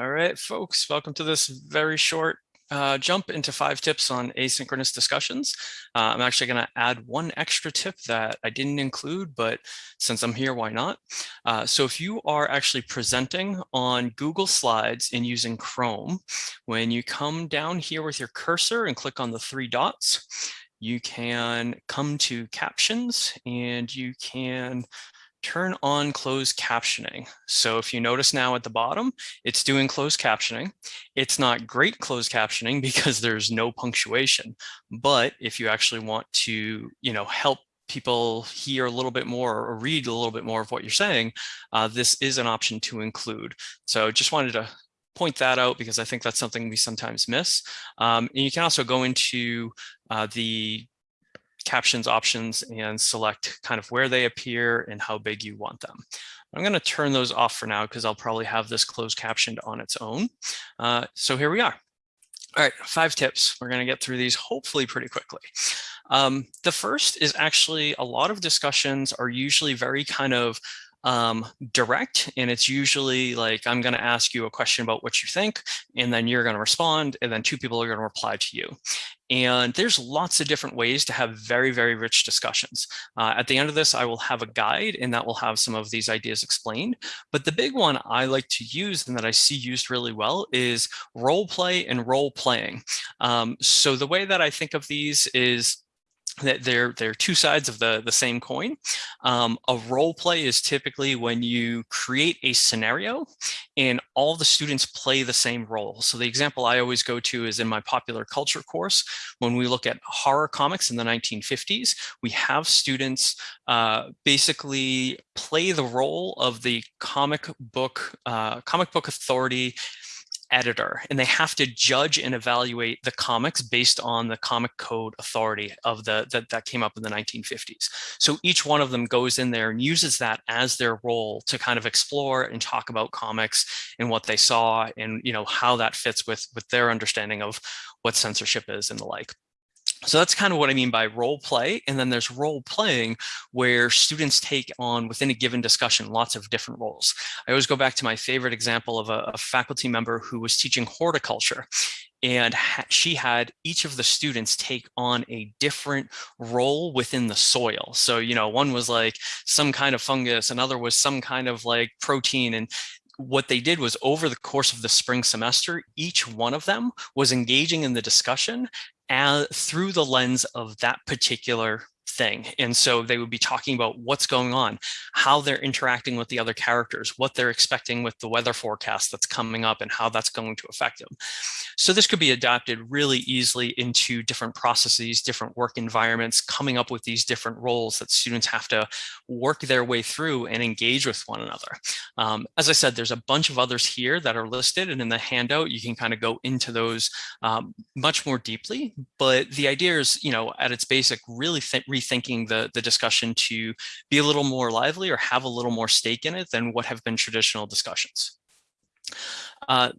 All right, folks, welcome to this very short uh, jump into five tips on asynchronous discussions. Uh, I'm actually going to add one extra tip that I didn't include, but since I'm here, why not? Uh, so if you are actually presenting on Google Slides and using Chrome, when you come down here with your cursor and click on the three dots, you can come to captions and you can turn on closed captioning. So if you notice now at the bottom, it's doing closed captioning. It's not great closed captioning because there's no punctuation. But if you actually want to, you know, help people hear a little bit more or read a little bit more of what you're saying, uh, this is an option to include. So just wanted to point that out because I think that's something we sometimes miss. Um, and you can also go into uh, the captions options and select kind of where they appear and how big you want them. I'm going to turn those off for now because I'll probably have this closed captioned on its own. Uh, so here we are. All right, five tips. We're going to get through these hopefully pretty quickly. Um, the first is actually a lot of discussions are usually very kind of um, direct and it's usually like I'm going to ask you a question about what you think and then you're going to respond and then two people are going to reply to you. And there's lots of different ways to have very very rich discussions. Uh, at the end of this I will have a guide and that will have some of these ideas explained. But the big one I like to use and that I see used really well is role play and role playing. Um, so the way that I think of these is that they're they're two sides of the the same coin. Um, a role play is typically when you create a scenario and all the students play the same role. So the example I always go to is in my popular culture course. When we look at horror comics in the 1950s, we have students uh, basically play the role of the comic book uh, comic book authority editor and they have to judge and evaluate the comics based on the comic code authority of the that, that came up in the 1950s so each one of them goes in there and uses that as their role to kind of explore and talk about comics and what they saw and you know how that fits with with their understanding of what censorship is and the like so that's kind of what I mean by role play. And then there's role playing where students take on within a given discussion, lots of different roles. I always go back to my favorite example of a, a faculty member who was teaching horticulture and she had each of the students take on a different role within the soil. So, you know, one was like some kind of fungus, another was some kind of like protein. And what they did was over the course of the spring semester, each one of them was engaging in the discussion as, through the lens of that particular thing. And so they would be talking about what's going on, how they're interacting with the other characters, what they're expecting with the weather forecast that's coming up and how that's going to affect them. So this could be adapted really easily into different processes, different work environments, coming up with these different roles that students have to work their way through and engage with one another. Um, as I said, there's a bunch of others here that are listed and in the handout, you can kind of go into those um, much more deeply. But the idea is, you know, at its basic, really rethinking the, the discussion to be a little more lively or have a little more stake in it than what have been traditional discussions. Uh,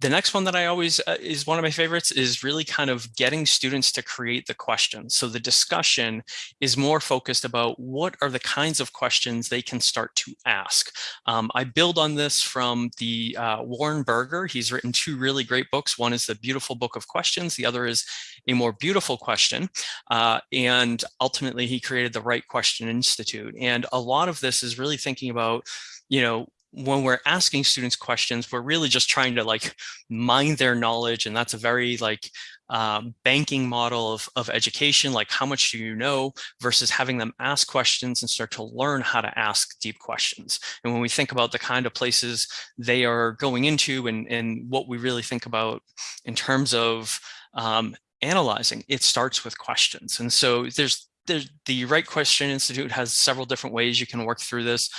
the next one that I always uh, is one of my favorites is really kind of getting students to create the questions. So the discussion is more focused about what are the kinds of questions they can start to ask. Um, I build on this from the uh, Warren Berger. He's written two really great books. One is the Beautiful Book of Questions. The other is A More Beautiful Question. Uh, and ultimately he created the Right Question Institute. And a lot of this is really thinking about you know, when we're asking students questions, we're really just trying to like mine their knowledge. And that's a very like um, banking model of, of education, like how much do you know versus having them ask questions and start to learn how to ask deep questions. And when we think about the kind of places they are going into and, and what we really think about in terms of um, analyzing, it starts with questions. And so there's, there's the Right Question Institute has several different ways you can work through this.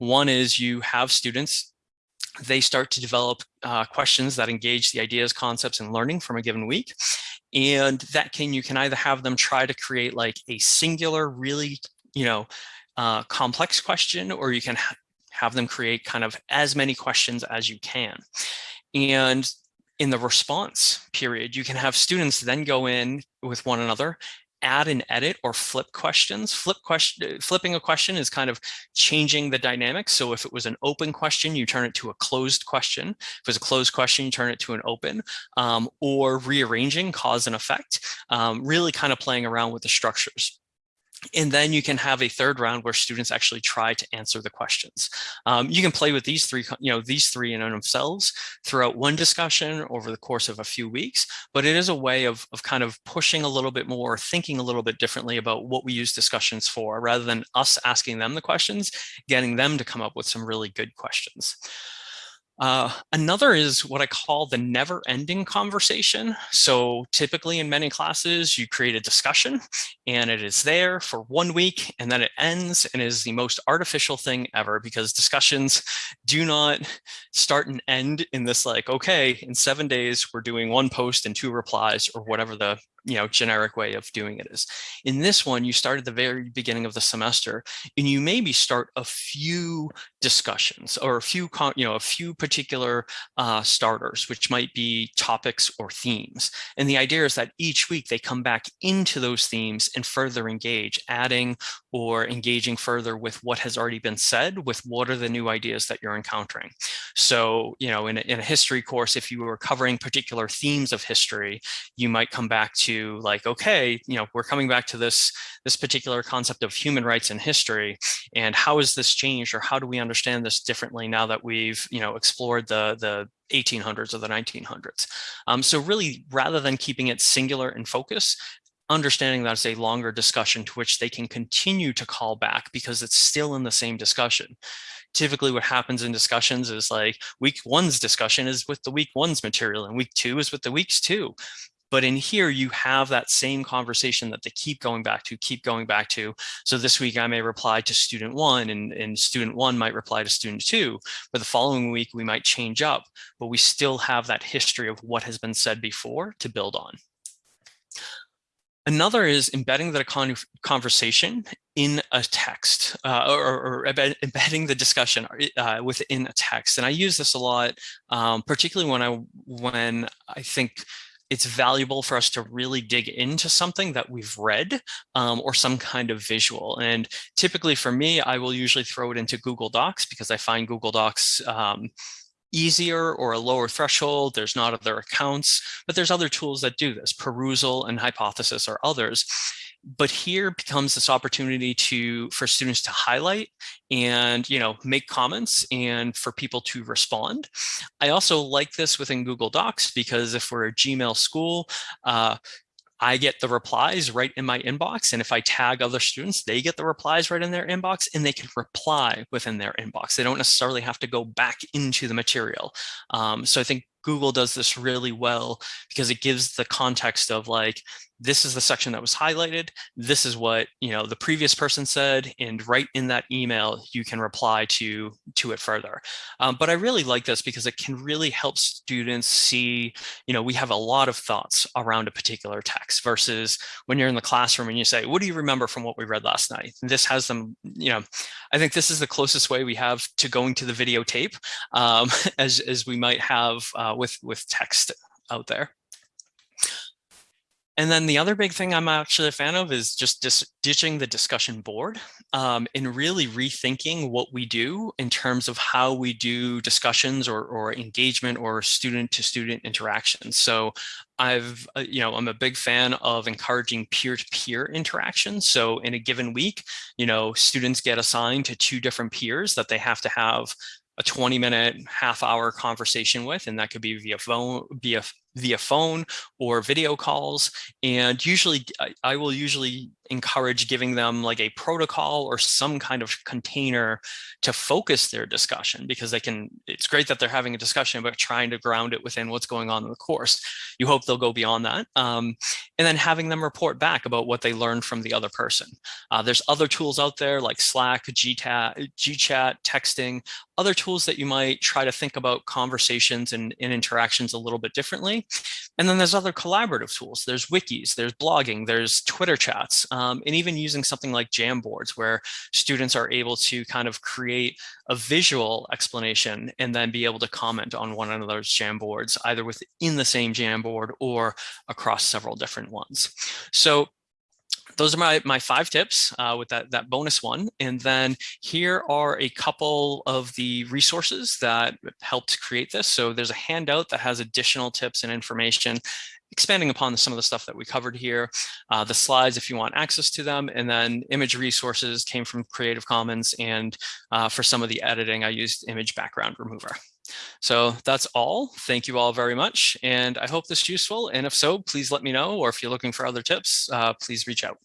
One is you have students, they start to develop uh, questions that engage the ideas, concepts, and learning from a given week. And that can, you can either have them try to create like a singular, really, you know, uh, complex question, or you can ha have them create kind of as many questions as you can. And in the response period, you can have students then go in with one another add and edit or flip questions. Flip question, flipping a question is kind of changing the dynamics. So if it was an open question, you turn it to a closed question. If it was a closed question, you turn it to an open um, or rearranging cause and effect, um, really kind of playing around with the structures. And then you can have a third round where students actually try to answer the questions. Um, you can play with these three, you know, these three in and themselves throughout one discussion over the course of a few weeks, but it is a way of, of kind of pushing a little bit more, thinking a little bit differently about what we use discussions for, rather than us asking them the questions, getting them to come up with some really good questions. Uh, another is what I call the never ending conversation. So typically in many classes, you create a discussion and it is there for one week and then it ends and is the most artificial thing ever because discussions do not start and end in this like, okay, in seven days, we're doing one post and two replies or whatever the you know, generic way of doing it is. In this one, you start at the very beginning of the semester and you maybe start a few discussions or a few, you know, a few particular uh, starters, which might be topics or themes. And the idea is that each week they come back into those themes and further engage, adding or engaging further with what has already been said, with what are the new ideas that you're encountering. So, you know, in a, in a history course, if you were covering particular themes of history, you might come back to like, okay, you know, we're coming back to this, this particular concept of human rights in history and how has this changed or how do we understand this differently now that we've, you know, explored the, the 1800s or the 1900s. Um, so really, rather than keeping it singular in focus, understanding that it's a longer discussion to which they can continue to call back because it's still in the same discussion. Typically what happens in discussions is like week one's discussion is with the week one's material and week two is with the weeks two. But in here, you have that same conversation that they keep going back to, keep going back to. So this week I may reply to student one and, and student one might reply to student two, but the following week we might change up, but we still have that history of what has been said before to build on. Another is embedding the conversation in a text uh, or, or, embedding the discussion uh, within a text. And I use this a lot, um, particularly when I when I think it's valuable for us to really dig into something that we've read um, or some kind of visual. And typically for me, I will usually throw it into Google Docs because I find Google Docs um, easier or a lower threshold. There's not other accounts, but there's other tools that do this. Perusall and Hypothesis are others. But here becomes this opportunity to for students to highlight and you know make comments and for people to respond. I also like this within Google Docs because if we're a Gmail school, uh, I get the replies right in my inbox. And if I tag other students, they get the replies right in their inbox and they can reply within their inbox. They don't necessarily have to go back into the material. Um, so I think Google does this really well because it gives the context of like, this is the section that was highlighted. This is what you know the previous person said, and right in that email, you can reply to to it further. Um, but I really like this because it can really help students see, you know, we have a lot of thoughts around a particular text versus when you're in the classroom and you say, what do you remember from what we read last night? This has them, you know, I think this is the closest way we have to going to the videotape um, as, as we might have uh, with, with text out there. And then the other big thing I'm actually a fan of is just ditching the discussion board um, and really rethinking what we do in terms of how we do discussions or, or engagement or student to student interactions. So I've, uh, you know, I'm a big fan of encouraging peer-to-peer -peer interactions. So in a given week, you know, students get assigned to two different peers that they have to have a 20 minute half hour conversation with and that could be via phone via via phone or video calls and usually I will usually encourage giving them like a protocol or some kind of container to focus their discussion because they can, it's great that they're having a discussion, but trying to ground it within what's going on in the course. You hope they'll go beyond that. Um, and then having them report back about what they learned from the other person. Uh, there's other tools out there like Slack, GChat, GChat, texting, other tools that you might try to think about conversations and, and interactions a little bit differently. And then there's other collaborative tools. There's wikis, there's blogging, there's Twitter chats, um, and even using something like Jamboards where students are able to kind of create a visual explanation and then be able to comment on one another's Jamboards, either within the same Jamboard or across several different ones. So those are my, my five tips uh, with that, that bonus one. And then here are a couple of the resources that helped create this. So there's a handout that has additional tips and information expanding upon some of the stuff that we covered here, uh, the slides if you want access to them, and then image resources came from Creative Commons, and uh, for some of the editing, I used image background remover. So that's all. Thank you all very much, and I hope this is useful. And if so, please let me know, or if you're looking for other tips, uh, please reach out.